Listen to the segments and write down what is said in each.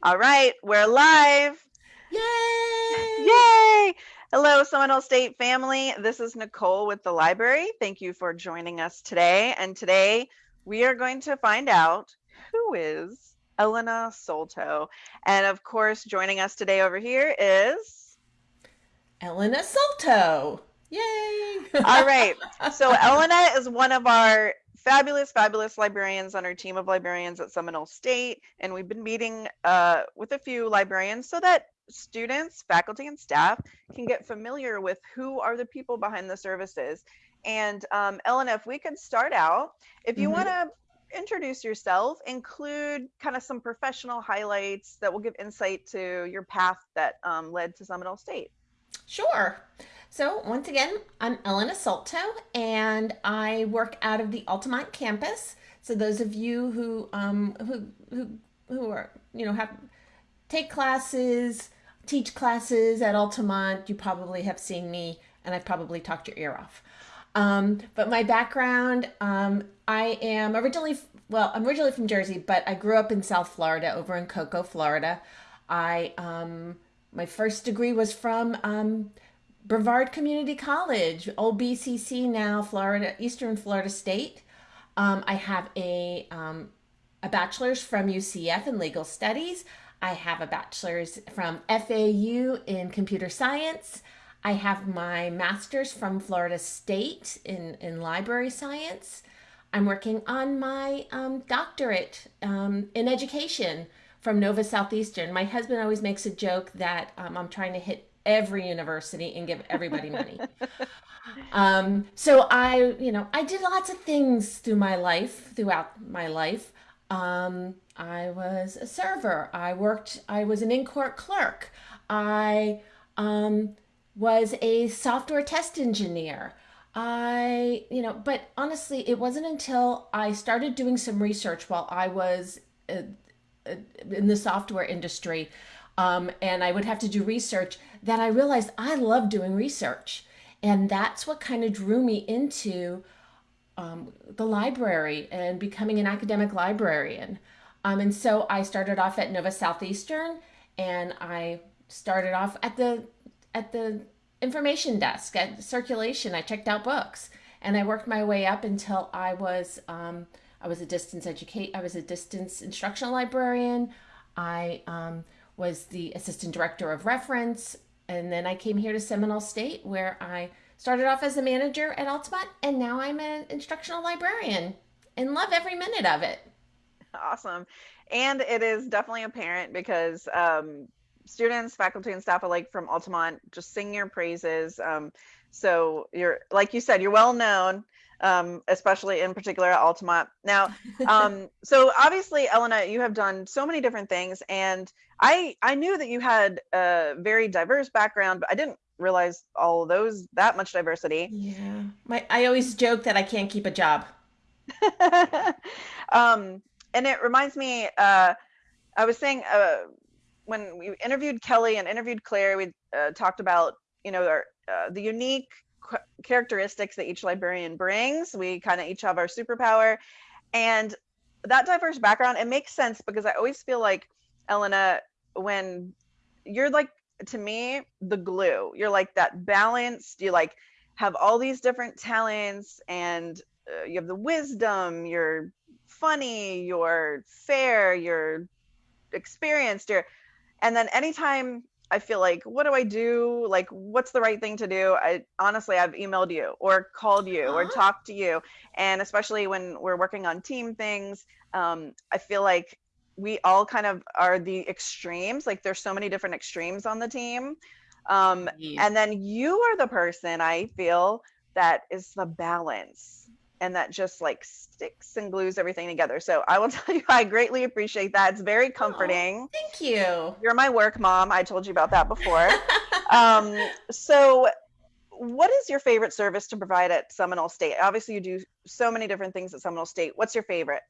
All right, we're live. Yay! Yay! Hello, Seminole State family. This is Nicole with the library. Thank you for joining us today. And today we are going to find out who is Elena Solto. And of course, joining us today over here is Elena Solto. Yay! All right. So Elena is one of our fabulous, fabulous librarians on our team of librarians at Seminole State. And we've been meeting uh, with a few librarians so that students, faculty, and staff can get familiar with who are the people behind the services. And um, Elena, if we could start out, if you mm -hmm. want to introduce yourself, include kind of some professional highlights that will give insight to your path that um, led to Seminole State. Sure. So once again, I'm Elena Solto and I work out of the Altamont campus. So those of you who um, who who who are you know have take classes, teach classes at Altamont, you probably have seen me and I've probably talked your ear off. Um, but my background, um, I am originally well, I'm originally from Jersey, but I grew up in South Florida, over in Cocoa, Florida. I um, my first degree was from um, Brevard Community College, old BCC now, Florida, Eastern Florida State. Um, I have a, um, a bachelor's from UCF in legal studies. I have a bachelor's from FAU in computer science. I have my master's from Florida State in, in library science. I'm working on my um, doctorate um, in education from Nova Southeastern. My husband always makes a joke that um, I'm trying to hit every university and give everybody money. um, so I, you know, I did lots of things through my life, throughout my life. Um, I was a server. I worked, I was an in-court clerk. I um, was a software test engineer. I, you know, but honestly, it wasn't until I started doing some research while I was uh, in the software industry um, and I would have to do research, that I realized I love doing research. And that's what kind of drew me into um, the library and becoming an academic librarian. Um, and so I started off at Nova Southeastern and I started off at the at the information desk at circulation. I checked out books and I worked my way up until I was um, I was a distance educate I was a distance instructional librarian. I um, was the assistant director of reference. And then I came here to Seminole State where I started off as a manager at Altamont and now I'm an instructional librarian and love every minute of it. Awesome. And it is definitely apparent because um, students, faculty, and staff alike from Altamont just sing your praises. Um, so you're, like you said, you're well known um, especially in particular at Altamont. Now, um, so obviously, Elena, you have done so many different things, and I I knew that you had a very diverse background, but I didn't realize all of those that much diversity. Yeah, my I always joke that I can't keep a job. um, and it reminds me, uh, I was saying uh, when we interviewed Kelly and interviewed Claire, we uh, talked about you know our, uh, the unique characteristics that each librarian brings. We kind of each have our superpower. And that diverse background, it makes sense because I always feel like, Elena, when you're like, to me, the glue, you're like that balanced, you like have all these different talents and uh, you have the wisdom, you're funny, you're fair, you're experienced, you're, and then anytime I feel like, what do I do? Like, what's the right thing to do? I honestly, I've emailed you or called you or talked to you. And especially when we're working on team things, um, I feel like we all kind of are the extremes. Like, there's so many different extremes on the team. Um, yeah. And then you are the person I feel that is the balance and that just like sticks and glues everything together. So I will tell you, I greatly appreciate that. It's very comforting. Oh, thank you. You're my work mom. I told you about that before. um, so, what is your favorite service to provide at Seminole State? Obviously, you do so many different things at Seminole State. What's your favorite?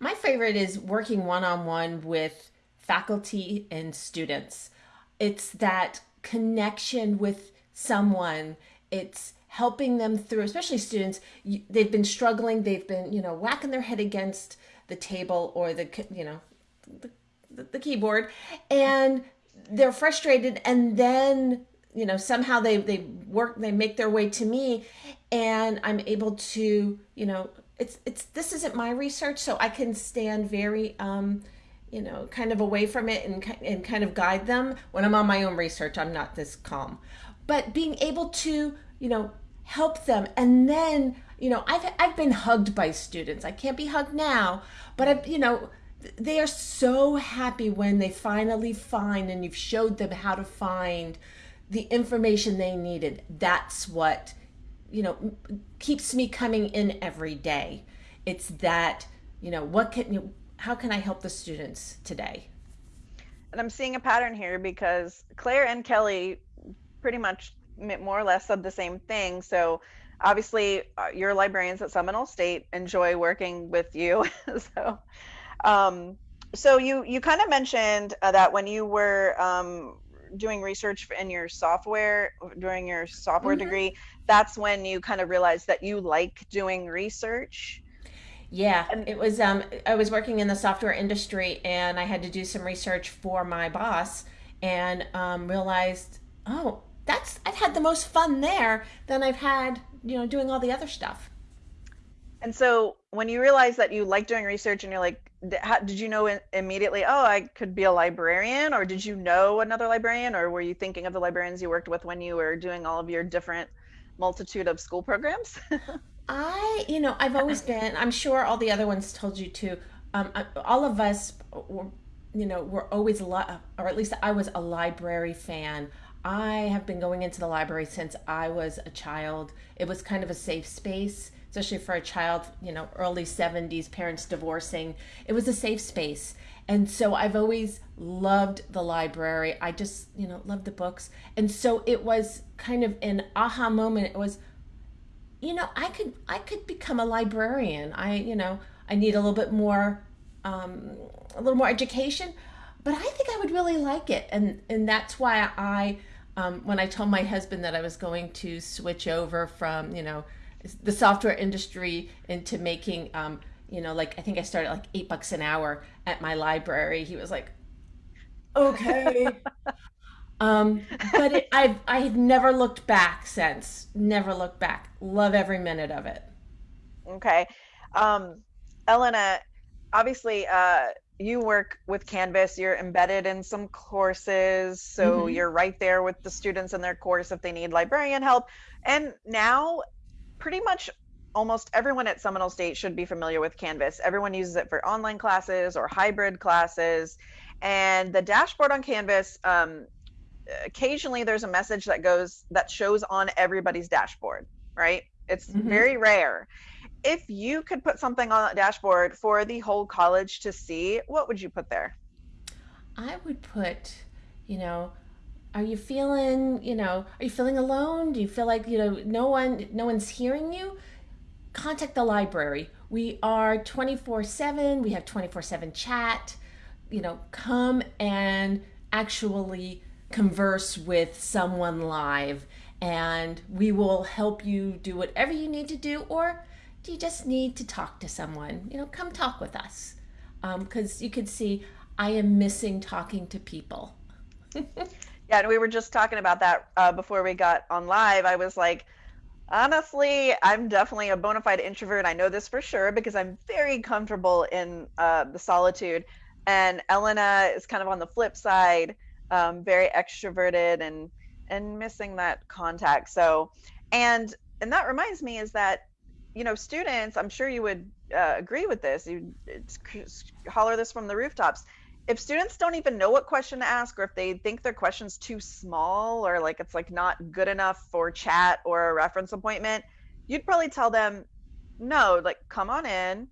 My favorite is working one on one with faculty and students. It's that connection with someone. It's helping them through, especially students, they've been struggling, they've been, you know, whacking their head against the table or the, you know, the, the keyboard, and they're frustrated, and then you know somehow they they work they make their way to me, and I'm able to you know it's it's this isn't my research, so I can stand very um, you know kind of away from it and and kind of guide them when I'm on my own research. I'm not this calm, but being able to you know help them and then you know I've I've been hugged by students. I can't be hugged now, but I've, you know they are so happy when they finally find and you've showed them how to find the information they needed. That's what you know keeps me coming in every day. It's that you know what can you how can I help the students today? And I'm seeing a pattern here because Claire and Kelly pretty much more or less said the same thing. So obviously, uh, your librarians at Seminole State enjoy working with you. so, um, so you you kind of mentioned uh, that when you were um, doing research in your software during your software mm-hmm. degree, that's when you kind of realized that you like doing research. Yeah, and it was. Um, I was working in the software industry, and I had to do some research for my boss, and um, realized, oh, that's I've had the most fun there than I've had, you know, doing all the other stuff. And so when you realize that you like doing research and you're like, did you know immediately, oh, I could be a librarian? Or did you know another librarian? Or were you thinking of the librarians you worked with when you were doing all of your different multitude of school programs? I, you know, I've always been, I'm sure all the other ones told you too. Um, all of us were, you know, were always, a lot, or at least I was a library fan. I have been going into the library since I was a child. It was kind of a safe space, especially for a child, you know, early 70s, parents divorcing. It was a safe space. And so I've always loved the library. I just, you know, loved the books. And so it was kind of an aha moment. It was, you know, I could I could become a librarian. I, you know, I need a little bit more um, a little more education, but I think I would really like it. And and that's why I um, when I told my husband that I was going to switch over from, you know, the software industry into making, um, you know, like I think I started like eight bucks an hour at my library. He was like, okay. um, but it, I've I've never looked back since. Never looked back. Love every minute of it. Okay, um, Elena, obviously, uh, you work with Canvas, you're embedded in some courses, so mm-hmm. you're right there with the students in their course if they need librarian help. And now, pretty much almost everyone at Seminole State should be familiar with Canvas. Everyone uses it for online classes or hybrid classes. And the dashboard on Canvas, um, occasionally there's a message that goes that shows on everybody's dashboard, right? It's mm-hmm. very rare if you could put something on that dashboard for the whole college to see, what would you put there? I would put, you know, are you feeling, you know, are you feeling alone? Do you feel like, you know, no one no one's hearing you? Contact the library. We are 24/7. We have 24/7 chat. You know, come and actually converse with someone live and we will help you do whatever you need to do or do you just need to talk to someone? You know, come talk with us. Because um, you could see I am missing talking to people. yeah, and we were just talking about that uh, before we got on live. I was like, honestly, I'm definitely a bona fide introvert. I know this for sure because I'm very comfortable in uh, the solitude. And Elena is kind of on the flip side, um, very extroverted and and missing that contact. So, and and that reminds me is that you know, students, I'm sure you would uh, agree with this. You holler this from the rooftops. If students don't even know what question to ask, or if they think their question's too small, or like it's like not good enough for chat or a reference appointment, you'd probably tell them, no, like come on in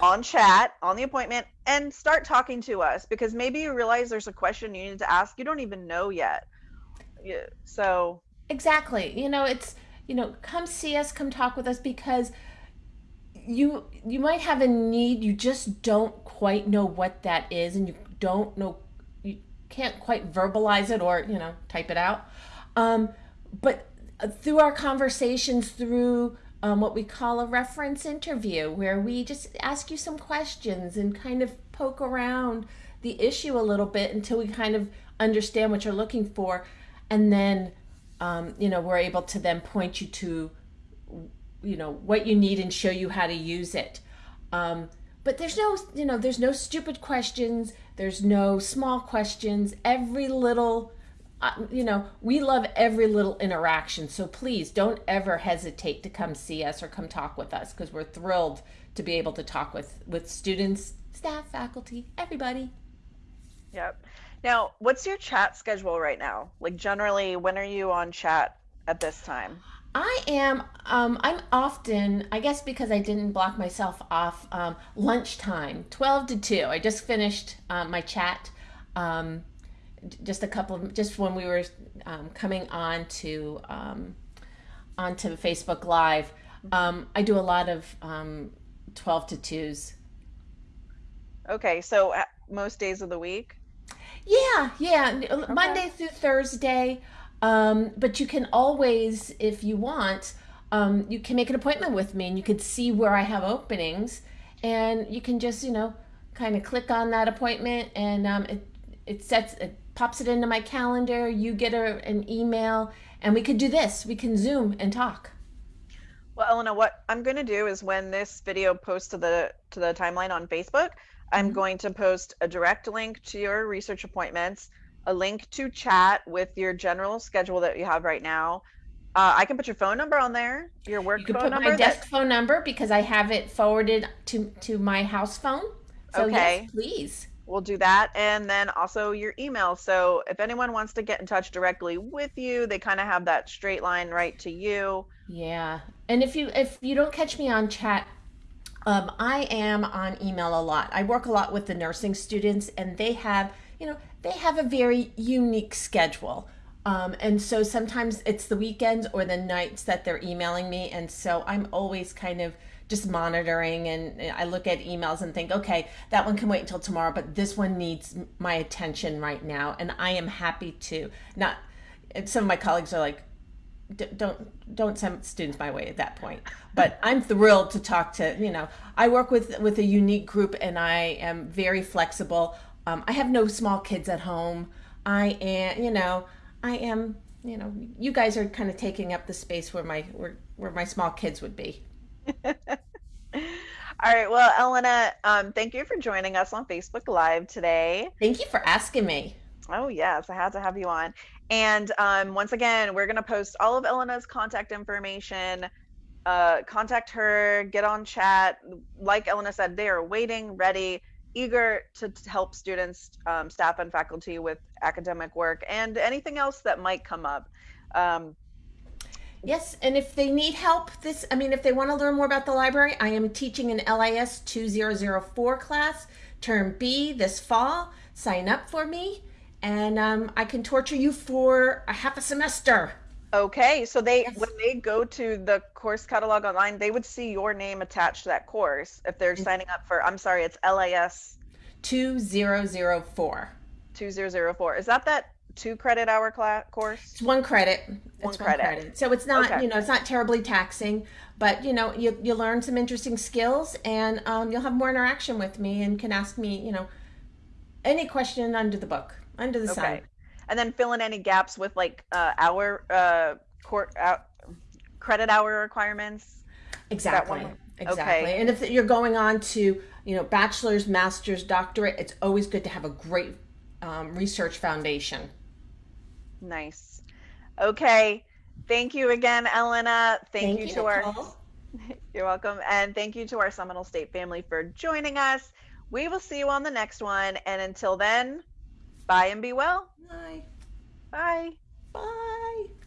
on chat on the appointment and start talking to us because maybe you realize there's a question you need to ask you don't even know yet. Yeah, so exactly, you know, it's you know, come see us, come talk with us because you you might have a need you just don't quite know what that is and you don't know you can't quite verbalize it or you know type it out. Um, but through our conversations through um, what we call a reference interview where we just ask you some questions and kind of poke around the issue a little bit until we kind of understand what you're looking for, and then um, you know we're able to then point you to you know what you need and show you how to use it. Um, but there's no you know there's no stupid questions. There's no small questions. Every little you know, we love every little interaction. So please don't ever hesitate to come see us or come talk with us because we're thrilled to be able to talk with with students, staff, faculty, everybody. Yep. Now, what's your chat schedule right now? Like generally, when are you on chat at this time? I am. Um, I'm often, I guess, because I didn't block myself off. Um, lunchtime, twelve to two. I just finished uh, my chat. Um, just a couple of, just when we were um, coming on to um, onto Facebook Live, um, I do a lot of um, twelve to twos. Okay, so uh, most days of the week. Yeah, yeah, okay. Monday through Thursday. Um, but you can always, if you want, um, you can make an appointment with me, and you could see where I have openings, and you can just, you know, kind of click on that appointment, and um, it it sets it pops it into my calendar, you get a, an email, and we could do this. We can Zoom and talk. Well, Elena, what I'm going to do is when this video posts to the to the timeline on Facebook, I'm going to post a direct link to your research appointments, a link to chat with your general schedule that you have right now. Uh, I can put your phone number on there, your work you can phone put My desk phone number because I have it forwarded to to my house phone. So okay. yes, please we'll do that and then also your email so if anyone wants to get in touch directly with you they kind of have that straight line right to you yeah and if you if you don't catch me on chat um, i am on email a lot i work a lot with the nursing students and they have you know they have a very unique schedule um, and so sometimes it's the weekends or the nights that they're emailing me and so i'm always kind of just monitoring and I look at emails and think, okay, that one can wait until tomorrow, but this one needs my attention right now. And I am happy to not, some of my colleagues are like, don't don't send students my way at that point but i'm thrilled to talk to you know i work with with a unique group and i am very flexible um, i have no small kids at home i am you know i am you know you guys are kind of taking up the space where my where, where my small kids would be All right. Well, Elena, um, thank you for joining us on Facebook Live today. Thank you for asking me. Oh, yes. I had to have you on. And um, once again, we're going to post all of Elena's contact information. Uh, contact her, get on chat. Like Elena said, they are waiting, ready, eager to, to help students, um, staff, and faculty with academic work and anything else that might come up. Um, Yes, and if they need help, this, I mean, if they want to learn more about the library, I am teaching an LIS 2004 class, term B, this fall. Sign up for me, and um, I can torture you for a half a semester. Okay, so they yes. when they go to the course catalog online, they would see your name attached to that course if they're signing up for. I'm sorry, it's LIS 2004. 2004. Is that that two credit hour class course? It's one credit. One, it's credit. one credit. So it's not, okay. you know, it's not terribly taxing, but you know, you you learn some interesting skills, and um, you'll have more interaction with me, and can ask me, you know, any question under the book, under the okay. sun. And then fill in any gaps with like uh, hour uh, court uh, credit hour requirements. Exactly. Exactly. Okay. And if you're going on to, you know, bachelor's, master's, doctorate, it's always good to have a great um, research foundation. Nice. Okay. Thank you again, Elena. Thank, thank you, you, to our. You're welcome. And thank you to our Seminole State family for joining us. We will see you on the next one. And until then, bye and be well. Bye. Bye. Bye.